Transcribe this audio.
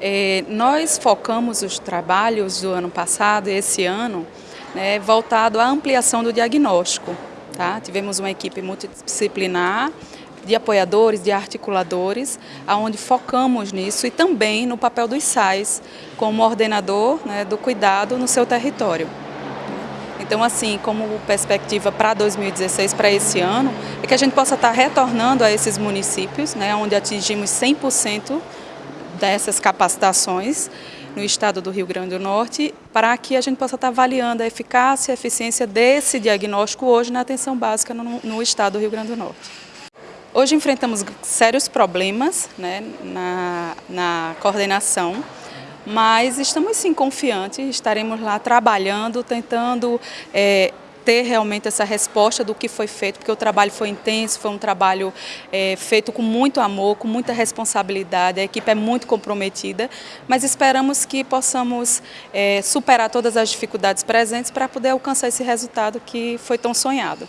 É, nós focamos os trabalhos do ano passado e esse ano né, voltado à ampliação do diagnóstico. Tá? Tivemos uma equipe multidisciplinar de apoiadores, de articuladores, aonde focamos nisso e também no papel dos SAIs como ordenador né, do cuidado no seu território. Então, assim, como perspectiva para 2016, para esse ano, é que a gente possa estar retornando a esses municípios, né, onde atingimos 100% dessas capacitações no estado do Rio Grande do Norte, para que a gente possa estar avaliando a eficácia e a eficiência desse diagnóstico hoje na atenção básica no, no estado do Rio Grande do Norte. Hoje enfrentamos sérios problemas né, na, na coordenação, mas estamos sim confiantes, estaremos lá trabalhando, tentando é, ter realmente essa resposta do que foi feito, porque o trabalho foi intenso, foi um trabalho é, feito com muito amor, com muita responsabilidade, a equipe é muito comprometida, mas esperamos que possamos é, superar todas as dificuldades presentes para poder alcançar esse resultado que foi tão sonhado.